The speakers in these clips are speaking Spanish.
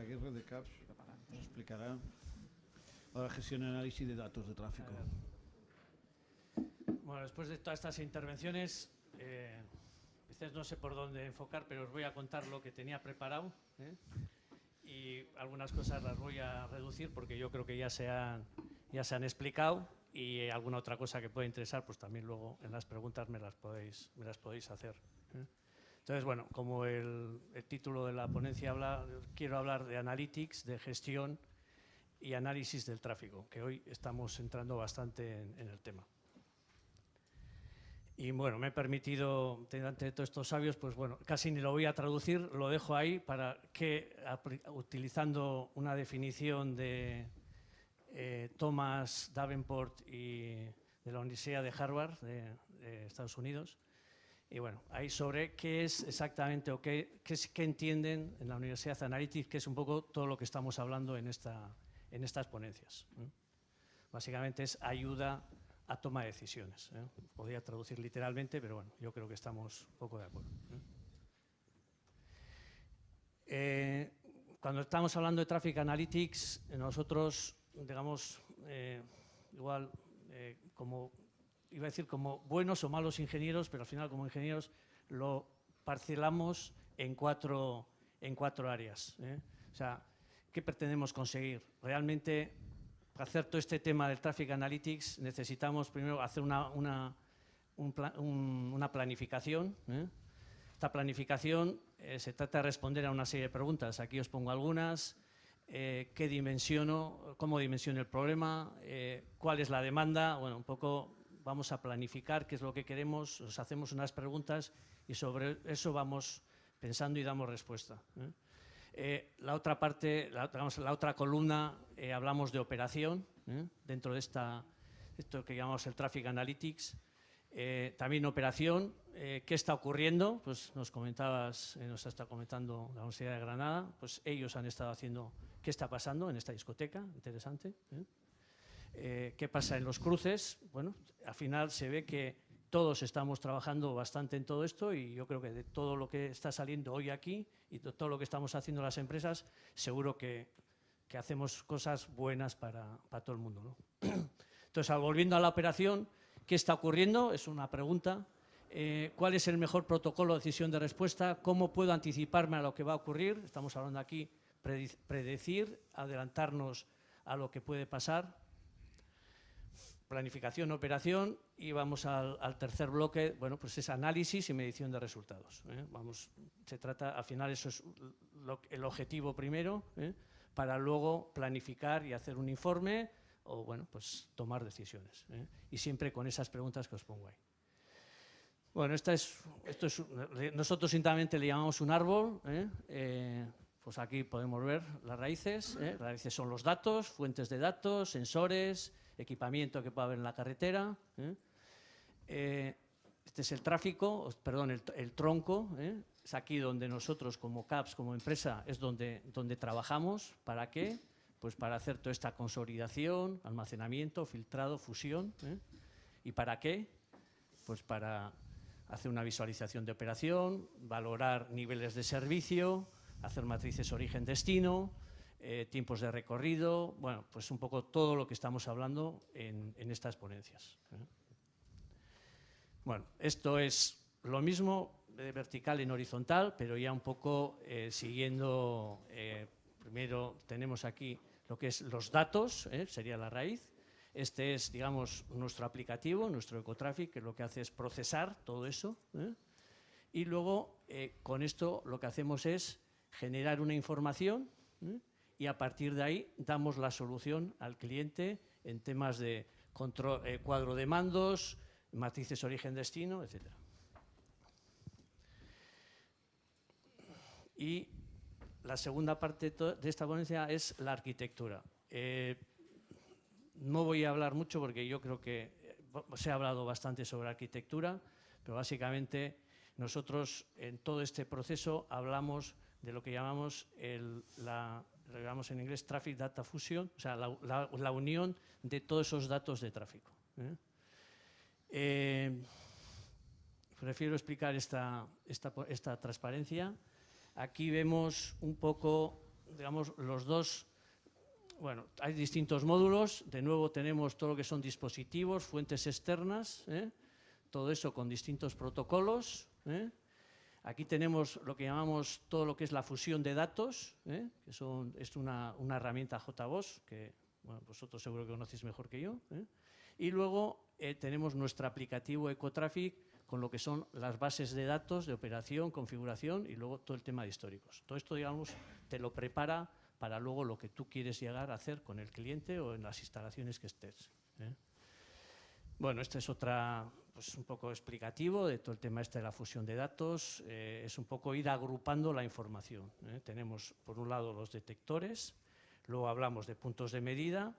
Aguirre de CAPS nos explicará la gestión y análisis de datos de tráfico. Bueno, después de todas estas intervenciones, eh, quizás no sé por dónde enfocar, pero os voy a contar lo que tenía preparado. ¿eh? Y algunas cosas las voy a reducir porque yo creo que ya se han, ya se han explicado y alguna otra cosa que pueda interesar, pues también luego en las preguntas me las podéis, me las podéis hacer. ¿eh? Entonces, bueno, como el, título de la ponencia habla, quiero hablar de analytics, de gestión y análisis del tráfico, que hoy estamos entrando bastante en, el tema. Y bueno, me he permitido, de todos estos sabios, pues bueno, casi ni lo voy a traducir, lo dejo ahí para que, utilizando una definición de eh, Thomas Davenport y de la Universidad de Harvard, de, Estados Unidos, y bueno, ahí sobre qué es exactamente o qué, qué, qué entienden en la Universidad Analytics, que es un poco todo lo que estamos hablando en, esta, en estas ponencias. ¿eh? Básicamente es ayuda a toma de decisiones. ¿eh? Podría traducir literalmente, pero bueno, yo creo que estamos poco de acuerdo. ¿eh? Cuando estamos hablando de Traffic Analytics, nosotros, digamos, igual, como, iba a decir como buenos o malos ingenieros, pero al final como ingenieros lo parcelamos en cuatro, en cuatro áreas. ¿eh? O sea, ¿qué pretendemos conseguir? Realmente para hacer todo este tema del Traffic Analytics necesitamos primero hacer una, una, un plan, un, una planificación. ¿eh? Esta planificación eh, se trata de responder a una serie de preguntas. Aquí os pongo algunas. Eh, ¿Qué dimensiono? ¿Cómo dimensiono el problema? Eh, ¿Cuál es la demanda? Bueno, un poco vamos a planificar qué es lo que queremos, nos hacemos unas preguntas y sobre eso vamos pensando y damos respuesta. ¿eh? Eh, la otra parte, la, digamos, la otra columna, eh, hablamos de operación, ¿eh? dentro de esta, esto que llamamos el Traffic Analytics. Eh, también operación, ¿qué está ocurriendo? Pues nos comentabas, nos está comentando la Universidad de Granada, pues ellos han estado haciendo qué está pasando en esta discoteca, interesante. ¿Qué pasa en los cruces? Bueno, al final se ve que todos estamos trabajando bastante en todo esto y yo creo que de todo lo que está saliendo hoy aquí y de todo lo que estamos haciendo las empresas, seguro que, que hacemos cosas buenas para, para todo el mundo. ¿no? Entonces, volviendo a la operación, ¿qué está ocurriendo? Es una pregunta. Eh, ¿Cuál es el mejor protocolo de decisión de respuesta? ¿Cómo puedo anticiparme a lo que va a ocurrir? Estamos hablando aquí predecir, adelantarnos a lo que puede pasar planificación, operación y vamos al, tercer bloque, bueno, pues es análisis y medición de resultados. ¿eh? Vamos, se trata, al final eso es lo, el objetivo primero, ¿eh? para luego planificar y hacer un informe o, bueno, pues tomar decisiones. ¿eh? Y siempre con esas preguntas que os pongo ahí. Bueno, esta es, esto es, nosotros simplemente le llamamos un árbol, pues aquí podemos ver las raíces, las raíces son los datos, fuentes de datos, sensores, equipamiento que pueda haber en la carretera. ¿eh? Eh, este es el tráfico, perdón, el, tronco. ¿eh? Es aquí donde nosotros como CAPS, como empresa, es donde, donde trabajamos. ¿Para qué? Pues para hacer toda esta consolidación, almacenamiento, filtrado, fusión. ¿Y para qué? Pues para hacer una visualización de operación, valorar niveles de servicio, hacer matrices origen-destino, eh, tiempos de recorrido, bueno, pues un poco todo lo que estamos hablando en, estas ponencias. ¿eh? Bueno, esto es lo mismo de vertical en horizontal, pero ya un poco eh, siguiendo, eh, primero tenemos aquí lo que es los datos, ¿eh? sería la raíz. Este es, digamos, nuestro aplicativo, nuestro ecotraffic, que lo que hace es procesar todo eso. Y luego, con esto, lo que hacemos es generar una información y a partir de ahí damos la solución al cliente en temas de eh, cuadro de mandos, matrices origen-destino, etc. Y la segunda parte de esta ponencia es la arquitectura. Eh, no voy a hablar mucho porque yo creo que se ha hablado bastante sobre arquitectura, pero básicamente nosotros en todo este proceso hablamos de lo que llamamos el, la lo llamamos en inglés Traffic Data Fusion, o sea, la, la, unión de todos esos datos de tráfico. ¿eh? Eh, prefiero explicar esta, esta, esta, transparencia. Aquí vemos un poco digamos, los dos, bueno, hay distintos módulos, de nuevo tenemos todo lo que son dispositivos, fuentes externas, ¿eh? todo eso con distintos protocolos. Aquí tenemos lo que llamamos todo lo que es la fusión de datos, ¿eh? que es una, herramienta JBoss, que vosotros seguro que conocéis mejor que yo. Y luego tenemos nuestro aplicativo EcoTraffic, con lo que son las bases de datos de operación, configuración y luego todo el tema de históricos. Todo esto, digamos, te lo prepara para luego lo que tú quieres llegar a hacer con el cliente o en las instalaciones que estés. ¿eh? Bueno, este es otra, pues un poco explicativo de todo el tema este de la fusión de datos. Eh, es un poco ir agrupando la información. ¿eh? Tenemos, por un lado, los detectores, luego hablamos de puntos de medida,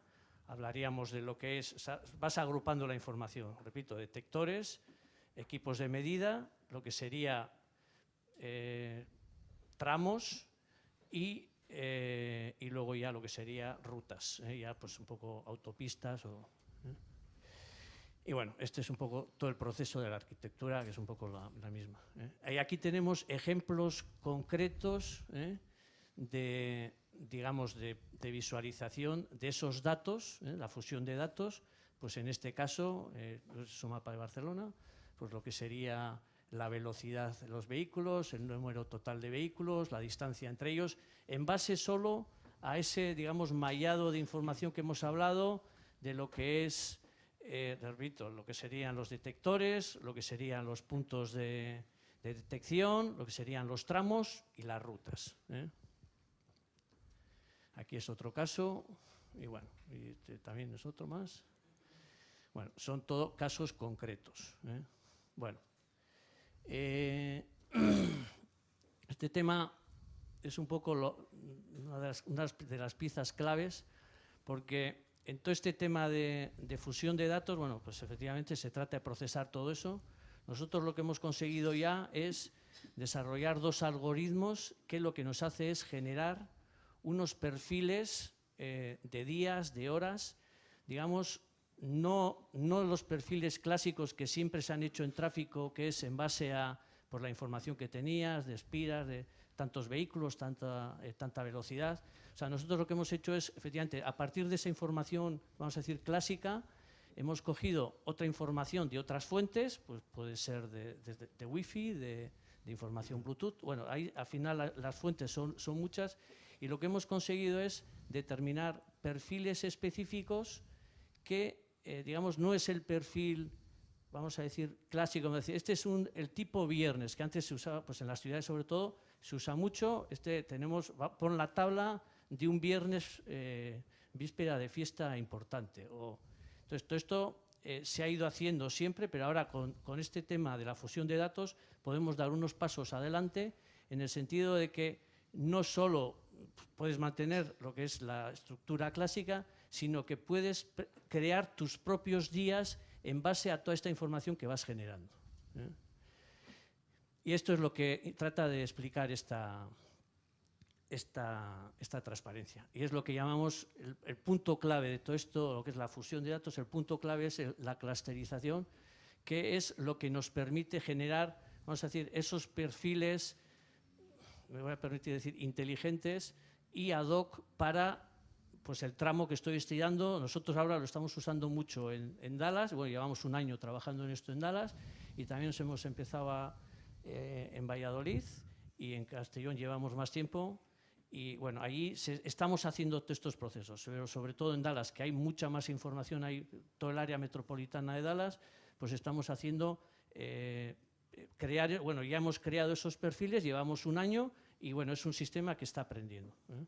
hablaríamos de lo que es, vas agrupando la información, repito, detectores, equipos de medida, lo que sería eh, tramos y, y, luego ya lo que sería rutas, ya pues un poco autopistas. O, y bueno, este es un poco todo el proceso de la arquitectura, que es un poco la, misma. Y aquí tenemos ejemplos concretos de, digamos, de, visualización de esos datos, la fusión de datos, pues en este caso, es un mapa de Barcelona, pues lo que sería la velocidad de los vehículos, el número total de vehículos, la distancia entre ellos, en base solo a ese, digamos, mallado de información que hemos hablado de lo que es, eh, repito, lo que serían los detectores, lo que serían los puntos de, detección, lo que serían los tramos y las rutas. ¿eh? Aquí es otro caso, y bueno, este también es otro más. Bueno, son todos casos concretos. ¿eh? Bueno, este tema es un poco una, de las, piezas claves porque en todo este tema de, fusión de datos, bueno, pues efectivamente se trata de procesar todo eso. Nosotros lo que hemos conseguido ya es desarrollar dos algoritmos que lo que nos hace es generar unos perfiles eh, de días, de horas, digamos, no, no los perfiles clásicos que siempre se han hecho en tráfico, que es en base a por la información que tenías, de espiras, de tantos vehículos, tanta, eh, tanta velocidad. O sea, nosotros lo que hemos hecho es, efectivamente, a partir de esa información, vamos a decir, clásica, hemos cogido otra información de otras fuentes, pues puede ser de, de, Wi-Fi, de, información Bluetooth. Bueno, ahí al final las fuentes son, son muchas y lo que hemos conseguido es determinar perfiles específicos que eh, digamos, no es el perfil, vamos a decir, clásico. Este es un, el tipo viernes, que antes se usaba, pues en las ciudades sobre todo, se usa mucho. Este tenemos, pon la tabla de un viernes eh, víspera de fiesta importante. O, entonces, todo esto eh, se ha ido haciendo siempre, pero ahora con, con, este tema de la fusión de datos podemos dar unos pasos adelante en el sentido de que no solo puedes mantener lo que es la estructura clásica, sino que puedes crear tus propios días en base a toda esta información que vas generando. ¿eh? Y esto es lo que trata de explicar esta, esta, esta transparencia. Y es lo que llamamos el, punto clave de todo esto, lo que es la fusión de datos, el punto clave es la clusterización, que es lo que nos permite generar, vamos a decir, esos perfiles, me voy a permitir decir, inteligentes y ad hoc para pues el tramo que estoy estudiando, nosotros ahora lo estamos usando mucho en, Dallas, bueno, llevamos un año trabajando en esto en Dallas y también nos hemos empezado eh, en Valladolid y en Castellón llevamos más tiempo y bueno, ahí estamos haciendo estos procesos, pero sobre todo en Dallas, que hay mucha más información, hay todo el área metropolitana de Dallas, pues estamos haciendo, eh, crear, bueno, ya hemos creado esos perfiles, llevamos un año y bueno, es un sistema que está aprendiendo. ¿eh?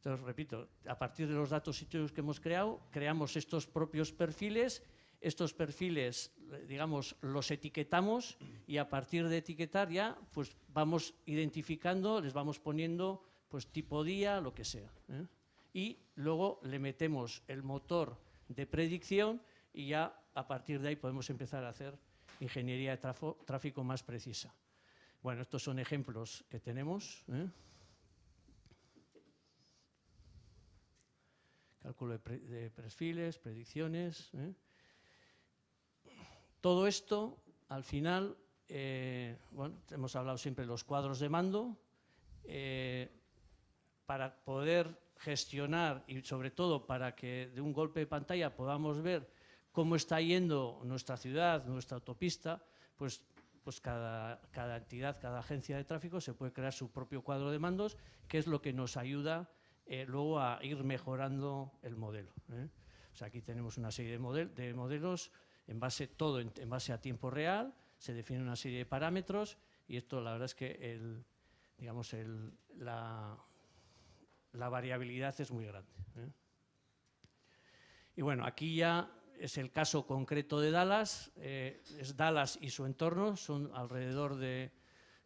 Entonces, repito, a partir de los datos sitios que hemos creado, creamos estos propios perfiles, estos perfiles, digamos, los etiquetamos y a partir de etiquetar ya, pues vamos identificando, les vamos poniendo pues tipo día, lo que sea. ¿eh? Y luego le metemos el motor de predicción y ya a partir de ahí podemos empezar a hacer ingeniería de tráfico más precisa. Bueno, estos son ejemplos que tenemos. ¿eh? De, perfiles, predicciones. ¿eh? Todo esto, al final, eh, bueno, hemos hablado siempre de los cuadros de mando. Eh, para poder gestionar y sobre todo para que de un golpe de pantalla podamos ver cómo está yendo nuestra ciudad, nuestra autopista, pues, pues cada, cada entidad, cada agencia de tráfico se puede crear su propio cuadro de mandos, que es lo que nos ayuda eh, luego a ir mejorando el modelo. ¿eh? O sea, aquí tenemos una serie de, de modelos en base, todo en, base a tiempo real, se define una serie de parámetros y esto la verdad es que el, digamos, el, la, la, variabilidad es muy grande. ¿eh? Y bueno, aquí ya es el caso concreto de Dallas, es Dallas y su entorno, son alrededor de,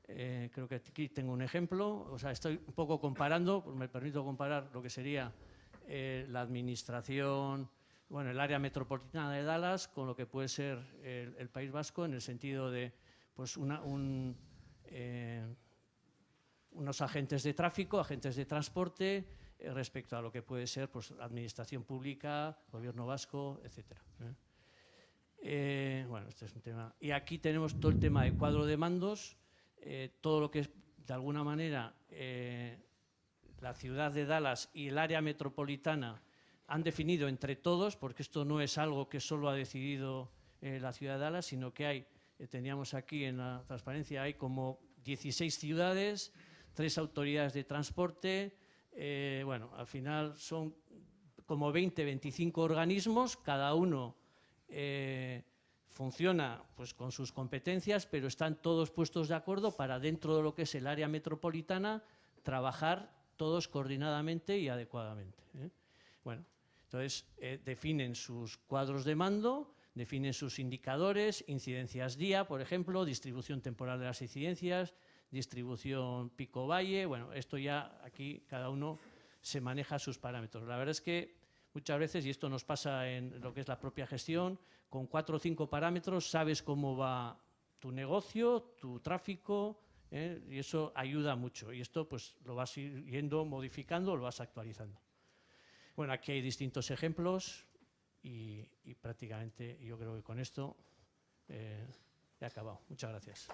eh, creo que aquí tengo un ejemplo, o sea, estoy un poco comparando, pues me permito comparar lo que sería la administración, bueno, el área metropolitana de Dallas con lo que puede ser el, País Vasco en el sentido de pues eh, unos agentes de tráfico, agentes de transporte, eh, respecto a lo que puede ser pues, administración pública, gobierno vasco, etc. ¿eh? bueno, este es un tema. Y aquí tenemos todo el tema de cuadro de mandos, todo lo que es, de alguna manera, la ciudad de Dallas y el área metropolitana han definido entre todos, porque esto no es algo que solo ha decidido eh, la ciudad de Dallas, sino que hay, eh, teníamos aquí en la transparencia, hay como 16 ciudades, tres autoridades de transporte, eh, bueno, al final son como 20, 25 organismos, cada uno funciona pues, con sus competencias, pero están todos puestos de acuerdo para dentro de lo que es el área metropolitana trabajar todos coordinadamente y adecuadamente. Bueno, entonces, eh, definen sus cuadros de mando, definen sus indicadores, incidencias día, por ejemplo, distribución temporal de las incidencias, distribución pico-valle, bueno, esto ya aquí cada uno se maneja sus parámetros. La verdad es que muchas veces, y esto nos pasa en lo que es la propia gestión, con cuatro o cinco parámetros sabes cómo va tu negocio, tu tráfico, ¿eh? y eso ayuda mucho. Y esto pues lo vas yendo modificando, lo vas actualizando. Bueno, aquí hay distintos ejemplos y, prácticamente yo creo que con esto eh, he acabado. Muchas gracias.